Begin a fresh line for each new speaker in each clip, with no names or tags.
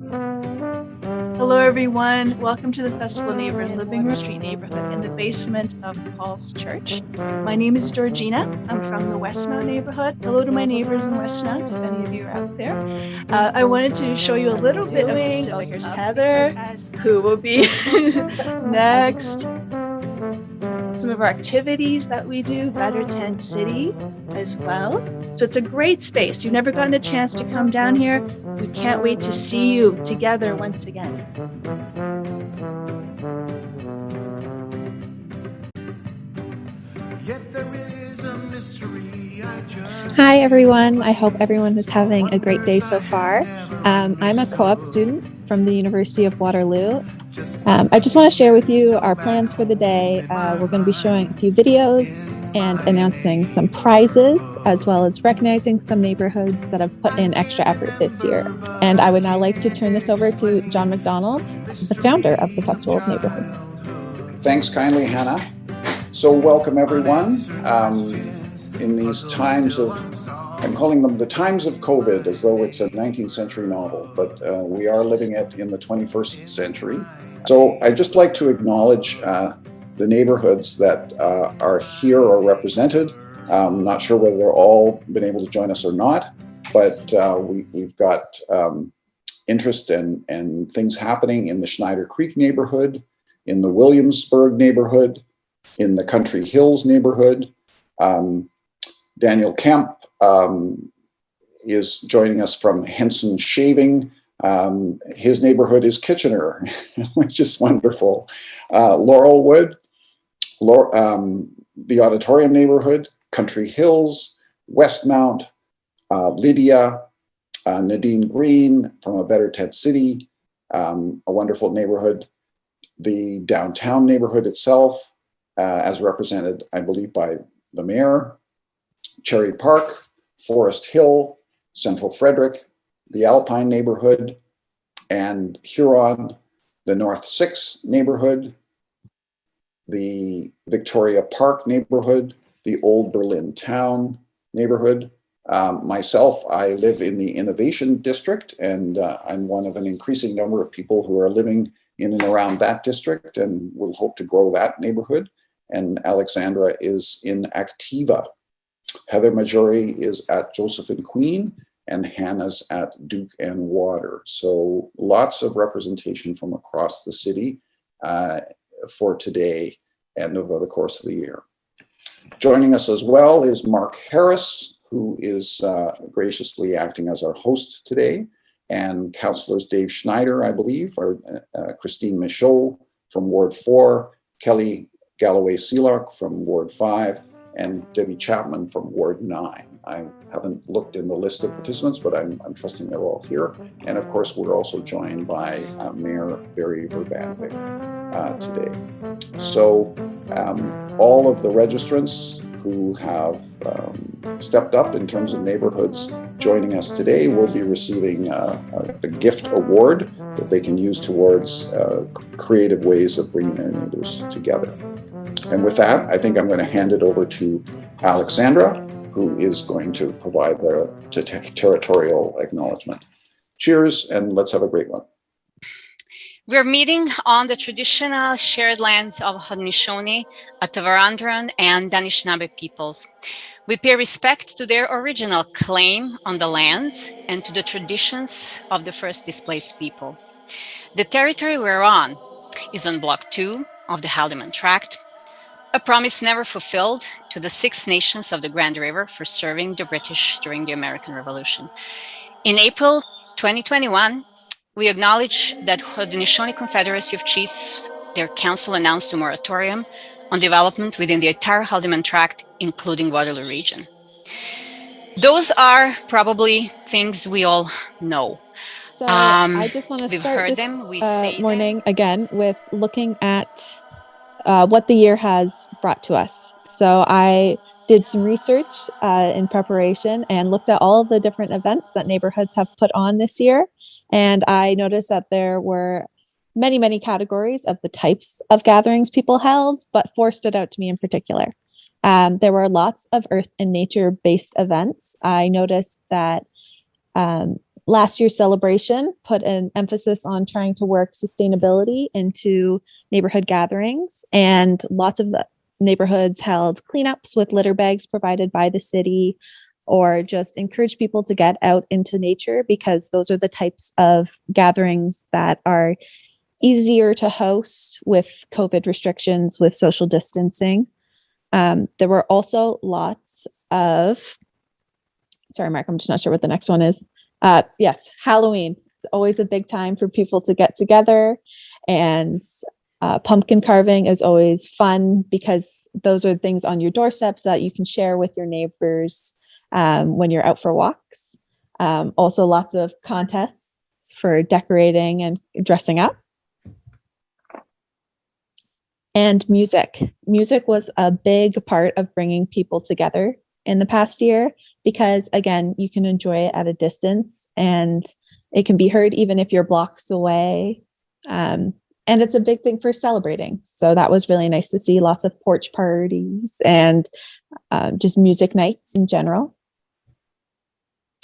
Hello, everyone. Welcome to the Festival of Neighbors Living Room Street neighborhood in the basement of Paul's Church. My name is Georgina. I'm from the Westmount neighborhood. Hello to my neighbors in Westmount, if any of you are out there. Uh, I wanted to show you a little bit of the so here's Heather, who will be next some of our activities that we do, Better Tent City as well. So it's a great space. You've never gotten a chance to come down here. We can't wait to see you together once again.
Hi everyone, I hope everyone is having a great day so far. Um, I'm a co-op student from the University of Waterloo um, I just want to share with you our plans for the day. Uh, we're going to be showing a few videos and announcing some prizes, as well as recognizing some neighborhoods that have put in extra effort this year. And I would now like to turn this over to John McDonald, the founder of the Festival of Neighborhoods.
Thanks kindly, Hannah. So welcome everyone. Um, in these times of I'm calling them the times of COVID as though it's a 19th century novel, but uh, we are living it in the 21st century. So I'd just like to acknowledge uh, the neighborhoods that uh, are here or represented. I'm not sure whether they're all been able to join us or not, but uh, we, have got um, interest and, and things happening in the Schneider Creek neighborhood, in the Williamsburg neighborhood, in the Country Hills neighborhood. Um, Daniel Kemp um, is joining us from Henson Shaving, um, his neighborhood is Kitchener, which is wonderful. Uh, Laurelwood, Laur um, the Auditorium neighborhood, Country Hills, Westmount, uh, Lydia, uh, Nadine Green from a Better Tent City, um, a wonderful neighborhood. The downtown neighborhood itself, uh, as represented, I believe, by the mayor, Cherry Park, Forest Hill, Central Frederick, the Alpine neighborhood, and Huron, the North Six neighborhood, the Victoria Park neighborhood, the Old Berlin Town neighborhood. Um, myself, I live in the Innovation District, and uh, I'm one of an increasing number of people who are living in and around that district and will hope to grow that neighborhood. And Alexandra is in Activa. Heather Majaury is at Joseph and Queen, and Hannah's at Duke and Water. So lots of representation from across the city uh, for today and over the course of the year. Joining us as well is Mark Harris, who is uh, graciously acting as our host today, and councillors Dave Schnider, I believe, or uh, Christine Michaud from Ward 4, Kelly Galloway Sealock from Ward 5, and Debbie Chapman from Ward 9. I haven't looked in the list of participants, but I'm, I'm trusting they're all here. And of course, we're also joined by uh, Mayor Berry Vrbanovic uh, today. So um, all of the registrants who have um, stepped up in terms of neighborhoods joining us today will be receiving uh, a, a, gift award that they can use towards uh, creative ways of bringing their neighbors together. And with that, I think I'm going to hand it over to Alexandra, who is going to provide the territorial acknowledgement. Cheers, and let's have a great one.
We're meeting on the traditional shared lands of Haudenosaunee, Attawandaron, and Anishinaabe peoples. We pay respect to their original claim on the lands and to the traditions of the first displaced people. The territory we're on is on Block 2 of the Haldimand Tract, a promise never fulfilled to the Six Nations of the Grand River for serving the British during the American Revolution. In April 2021, we acknowledge that Haudenosaunee Confederacy of Chiefs, their council announced a moratorium on development within the entire Haldimand Tract, including Waterloo region. Those are probably things we all know.
So um, I just want to start this them, we uh, morning them. again with looking at uh, what the year has brought to us. So I did some research uh, in preparation and looked at all the different events that neighborhoods have put on this year. And I noticed that there were many, many categories of the types of gatherings people held, but four stood out to me in particular. Um, there were lots of earth and nature based events. I noticed that um, last year's celebration put an emphasis on trying to work sustainability into neighborhood gatherings, and lots of the neighborhoods held cleanups with litter bags provided by the city or just encourage people to get out into nature because those are the types of gatherings that are easier to host with COVID restrictions, with social distancing. Um, there were also lots of, sorry, Mark, I'm just not sure what the next one is. Uh, yes, Halloween. It's always a big time for people to get together and uh, pumpkin carving is always fun because those are things on your doorsteps that you can share with your neighbors um, when you're out for walks. Um, also, lots of contests for decorating and dressing up. And music. Music was a big part of bringing people together in the past year because, again, you can enjoy it at a distance and it can be heard even if you're blocks away. Um, and it's a big thing for celebrating. So that was really nice to see lots of porch parties and uh, just music nights in general.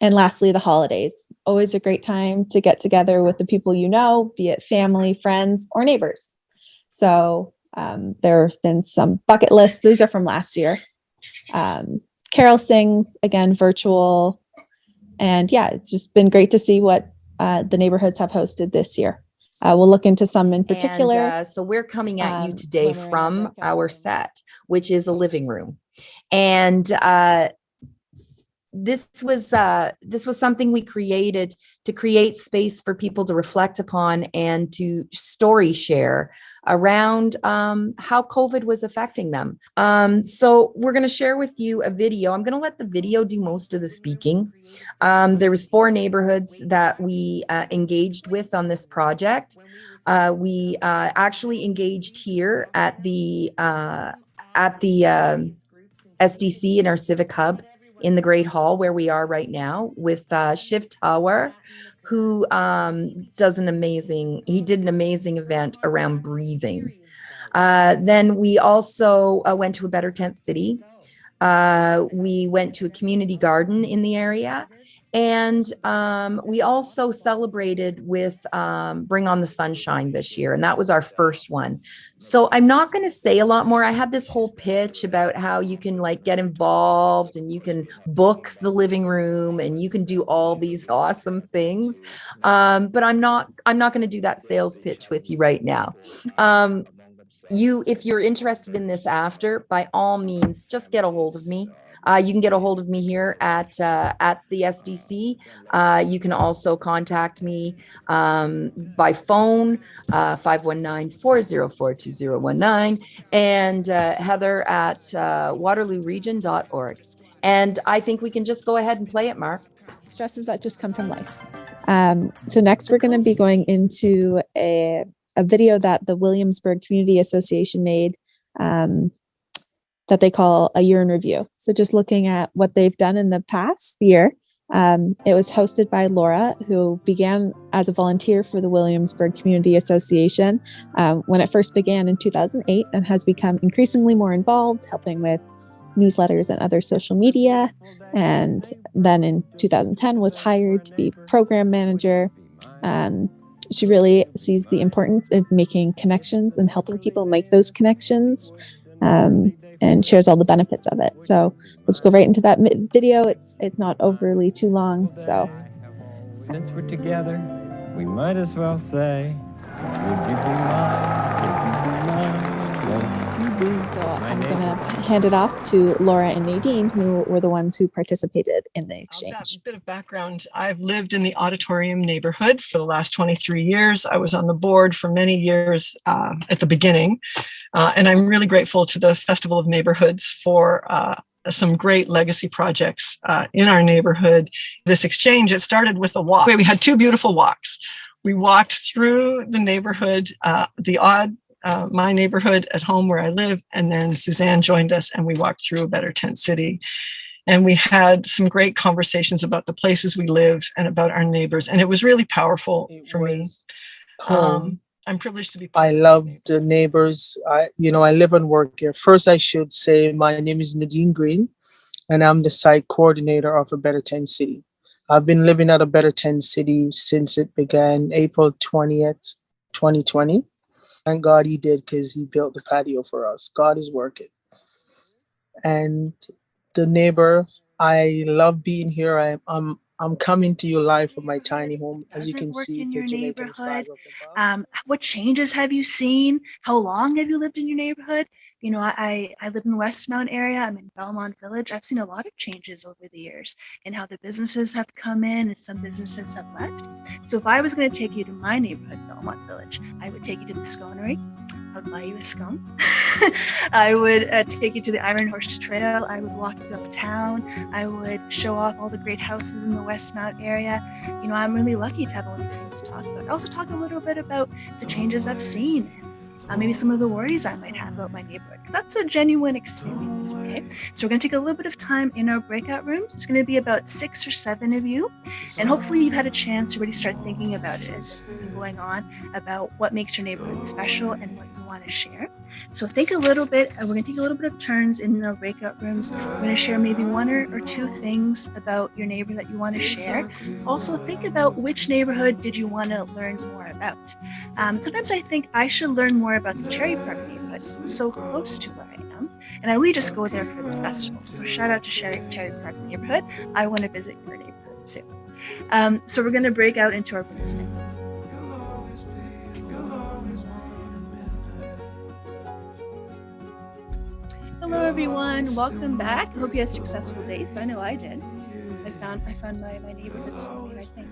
And lastly, the holidays. Always a great time to get together with the people you know, be it family, friends, or neighbors. So um, there have been some bucket lists. These are from last year. Um, Carol sings, again, virtual. And yeah, it's just been great to see what uh, the neighborhoods have hosted this year. Uh, we'll look into some in particular.
And, uh, so we're coming at you
um,
today
when
from our set, which is a living room. And uh, this was uh, this was something we created to create space for people to reflect upon and to story share around um, how COVID was affecting them. Um, so we're going to share with you a video. I'm going to let the video do most of the speaking. Um, there was four neighborhoods that we uh, engaged with on this project. Uh, we uh, actually engaged here at the uh, at the um, SDC in our civic hub in the Great Hall where we are right now with uh, Shiv Tower, who um, does an amazing. He did an amazing event around breathing. Uh, then we also uh, went to a Better Tent City. Uh, we went to a community garden in the area. And um, we also celebrated with um, Bring on the Sunshine this year, and that was our first one. So I'm not going to say a lot more. I had this whole pitch about how you can like get involved and you can book the living room and you can do all these awesome things. Um, but I'm not I'm not going to do that sales pitch with you right now. Um, you if you're interested in this after, by all means, just get a hold of me. Uh, you can get a hold of me here at uh, at the SDC. Uh, you can also contact me um, by phone, uh, 519-404-2019, and uh, Heather at uh, waterlooregion.org. And I think we can just go ahead and play it, Mark.
stresses that just come from life. Um, so next we're going to be going into a, a video that the Williamsburg Community Association made um, that they call a year in review. So just looking at what they've done in the past year. Um, it was hosted by Laura, who began as a volunteer for the Williamsburg Community Association um, when it first began in 2008 and has become increasingly more involved, helping with newsletters and other social media. And then in 2010 was hired to be program manager. Um, she really sees the importance of making connections and helping people make those connections um, and shares all the benefits of it. So just go right into that video. It's it's not overly too long. So
Since we're together, we might as well say,
I'm hand it off to Laura and Nadine, who were the ones who participated in the exchange.
bit of background, I've lived in the auditorium neighborhood for the last 23 years. I was on the board for many years uh, at the beginning. Uh, and I'm really grateful to the Festival of Neighborhoods for uh, some great legacy projects uh, in our neighborhood. This exchange, it started with a walk. We had two beautiful walks. We walked through the neighborhood, uh, the odd uh, my neighborhood at home where I live, and then Suzanne joined us and we walked through a better tent city and we had some great conversations about the places we live and about our neighbors and it was really powerful
It
for me um, i'm privileged to be part
I love the neighbors. I, you know, I live and work here. First, I should say my name is Nadine Green, and I'm the site coordinator of a Better Tent City. I've been living at a Better Tent City since it began April 20th, 2020. Thank God he did because he built the patio for us. God is working. And the neighbor, I love being here. I, I'm I'm coming to you live from my tiny home. As you can see,
in your neighborhood. Um, what changes have you seen? How long have you lived in your neighborhood? You know, I, I I live in the Westmount area. I'm in Belmont Village. I've seen a lot of changes over the years and how the businesses have come in and some businesses have left. So if I was going to take you to my neighborhood, Belmont Village, I would take you to the sconery. A scone. I would uh, take you to the Iron Horse Trail. I would walk you uptown. I would show off all the great houses in the West Westmount area. You know, I'm really lucky to have all these things to talk about. I also talk a little bit about the changes I've seen uh, maybe some of the worries I might have about my neighborhood because that's a genuine experience. Okay, so we're going to take a little bit of time in our breakout rooms. It's going to be about six or seven of you, and hopefully you've had a chance to really start thinking about it as it's been going on about what makes your neighborhood special and what you want to share. So think a little bit. Uh, we're to take a little bit of turns in our breakout rooms. We're to share maybe one or, or two things about your neighbor that you want to share. Also, think about which neighborhood did you want to learn more about. Um, sometimes I think I should learn more about the Cherry Park neighborhood. It's so close to where I am, and I really just go there for the festival. So shout out to Cherry, Cherry Park neighborhood. I want to visit your neighborhood soon. Um, so we're going to break out into our rooms now. Everyone, welcome back. Hope you had successful dates. I know I did. I found I found my, my neighborhood soulmate, I think.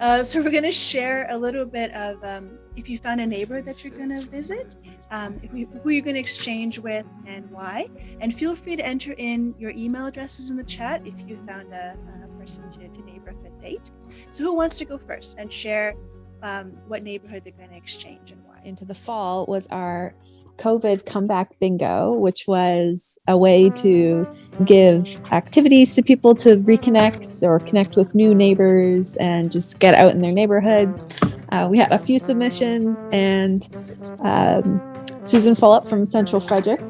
Uh, so we're gonna share a little bit of um, if you found a neighbor that you're gonna visit, um, who you're gonna exchange with and why. And feel free to enter in your email addresses in the chat if you found a, a person to, to neighborhood date. So who wants to go first and share um, what neighborhood they're gonna exchange and why?
into the fall was our COVID comeback bingo, which was a way to give activities to people to reconnect or connect with new neighbors and just get out in their neighborhoods. Uh, we had a few submissions, and um, Susan Fulop from Central Frederick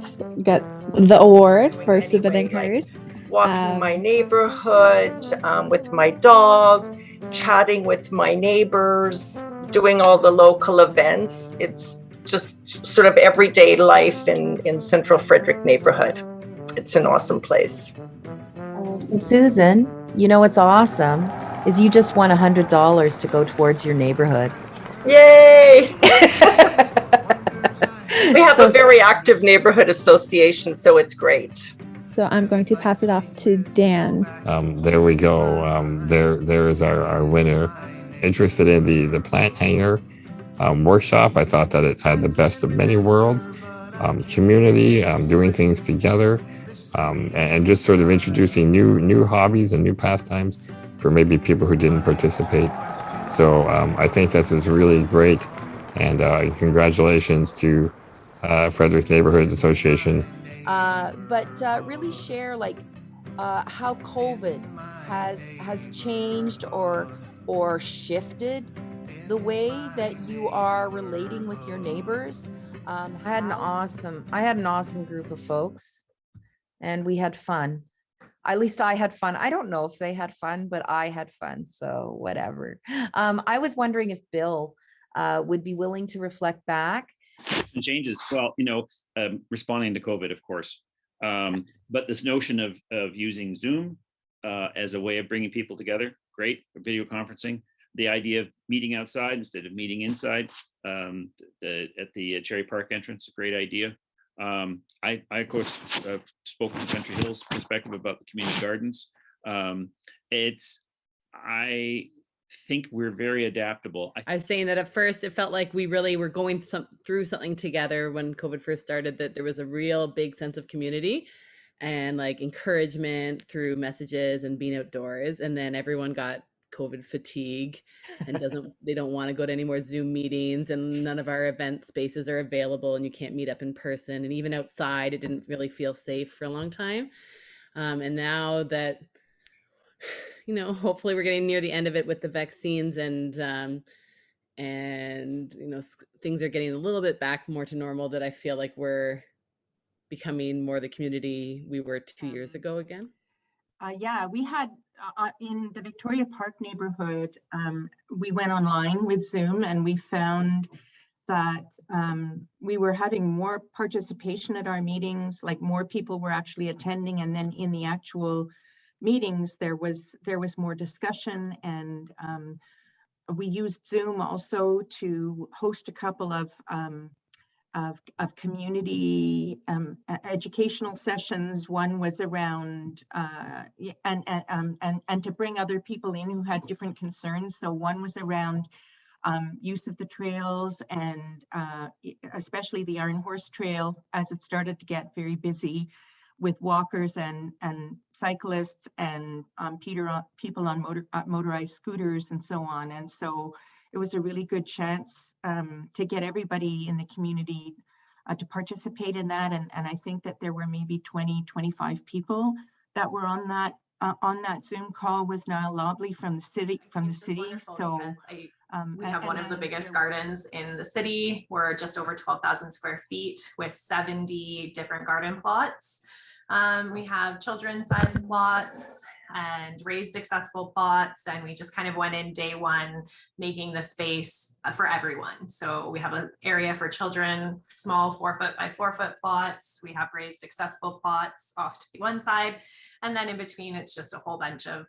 gets the award for submitting hers.
walking
Um,
my neighborhood um, with my dog, chatting with my neighbors, doing all the local events. It's just sort of everyday life in, in Central Frederick neighborhood. It's an awesome place.
Susan, you know what's awesome is you just won a hundred dollars to go towards your neighborhood.
Yay! we have
So-
a very active neighborhood association, so it's great.
So I'm going to pass it off to Dan.
Um, there we go. Um, there, there is our, our winner. Interested in the the plant hanger um, workshop? I thought that it had the best of many worlds. Um, community, um, doing things together, um, and, and just sort of introducing new new hobbies and new pastimes for maybe people who didn't participate. So um, I think this is really great, and uh, congratulations to uh, Frederick Neighborhood Association
uh, but uh, really share like uh, how COVID has has changed or or shifted the way that you are relating with your neighbors. Um, I had an awesome I had an awesome group of folks, and we had fun. At least I had fun. I don't know if they had fun, but I had fun. So whatever. Um, I was wondering if Bill uh, would be willing to reflect back
changes well you know um, responding to covid of course um, but this notion of of using zoom uh, as a way of bringing people together great video conferencing the idea of meeting outside instead of meeting inside um, the, at the cherry park entrance a great idea. Um, I, I of course have spoken from country hills perspective about the community gardens. Um, it's i think we're very adaptable. I
I was saying that at first it felt like we really were going some, through something together when COVID first started, that there was a real big sense of community and like encouragement through messages and being outdoors. And then everyone got COVID fatigue and doesn't, they don't want to go to any more Zoom meetings and none of our event spaces are available and you can't meet up in person. And even outside, it didn't really feel safe for a long time. Um, and now that you know, hopefully we're getting near the end of it with the vaccines and um, and you know things are getting a little bit back more to normal. That I feel like we're becoming more the community we were two years ago again.
Uh, yeah, we had uh, in the Victoria Park neighborhood, um, we went online with Zoom and we found that um, we were having more participation at our meetings, like more people were actually attending. And then in the actual meetings, there was there was more discussion and um, we used Zoom also to host a couple of um, of, of community um, educational sessions. One was around uh, and and, um, and and to bring other people in who had different concerns. So one was around um, use of the trails and uh, especially the Iron Horse Trail as it started to get very busy with walkers and and cyclists and um, Peter people on motor, uh, motorized scooters and so on. And so it was a really good chance um, to get everybody in the community uh, to participate in that. And, and I think that there were maybe 20, 25 people that were on that uh, on that Zoom call with Niall Lobley from the city. From the city. So
um, we have one of the biggest gardens in the city. We're just over 12,000 square feet with 70 different garden plots. Um, we have children's size plots and raised accessible plots. And we just kind of went in day one, making the space uh, for everyone. So we have an area for children, small four foot by four foot plots. We have raised accessible plots off to the one side. And then in between, it's just a whole bunch of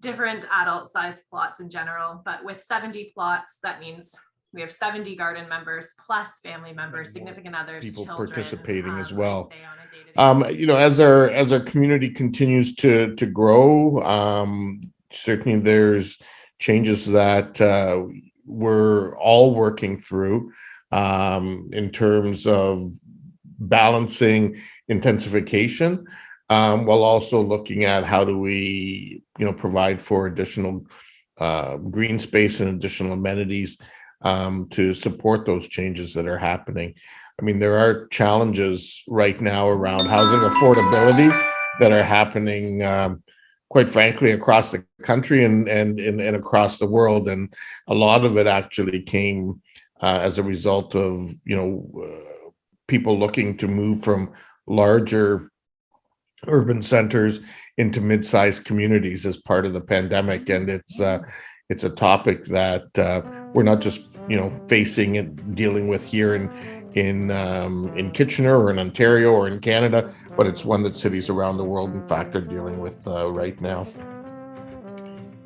different adult size plots in general. But with 70 plots, that means we have 70 garden members plus family members, significant others,
people
children,
participating
um,
as well.
Stay on a day-to-day
Um, you know, as our as our community continues to to grow, um, certainly there's changes that uh, we're all working through um, in terms of balancing intensification um, while also looking at how do we, you know, provide for additional uh, green space and additional amenities um, to support those changes that are happening. I mean, there are challenges right now around housing affordability that are happening, um, quite frankly, across the country and, and, and, and across the world. And a lot of it actually came uh, as a result of, you know, uh, people looking to move from larger urban centers into mid-sized communities as part of the pandemic. And it's, uh, it's a topic that uh, we're not just, you know, facing and dealing with here in, in um, in Kitchener or in Ontario or in Canada, but it's one that cities around the world, in fact, are dealing with uh, right now.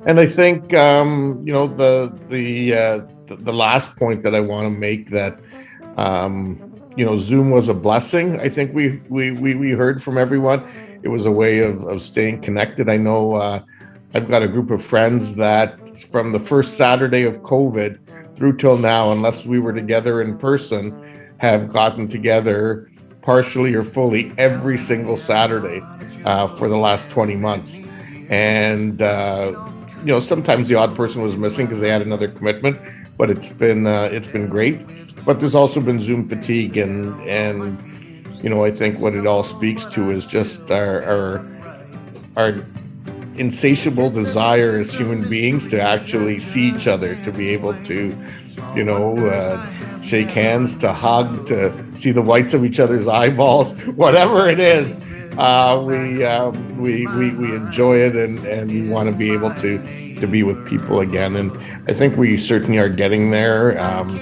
And I think um, you know the the, uh, the the last point that I want to make that um, you know Zoom was a blessing. I think we we we we heard from everyone. It was a way of of staying connected. I know uh, I've got a group of friends that from the first Saturday of COVID through till now, unless we were together in person have gotten together partially or fully every single Saturday uh, for the last 20 months. And, uh, you know, sometimes the odd person was missing because they had another commitment, but it's been, uh, it's been great. But there's also been Zoom fatigue and, and, you know, I think what it all speaks to is just our, our, our insatiable desire as human beings to actually see each other, to be able to, you know, uh, shake hands, to hug, to see the whites of each other's eyeballs, whatever it is. Uh, we, um, we we we enjoy it and and we want to be able to to be with people again. And I think we certainly are getting there. Um,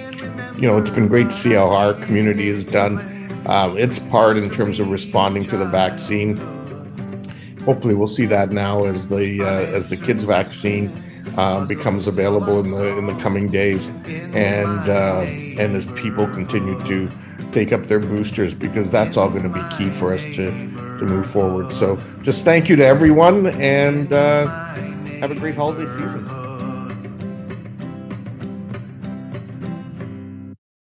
you know, it's been great to see how our community has done uh, its part in terms of responding to the vaccine hopefully we'll see that now as the uh, as the kids vaccine uh, becomes available in the in the coming days. And uh, and as people continue to take up their boosters because that's all going to be key for us to to move forward. So just thank you to everyone and uh, have a great holiday season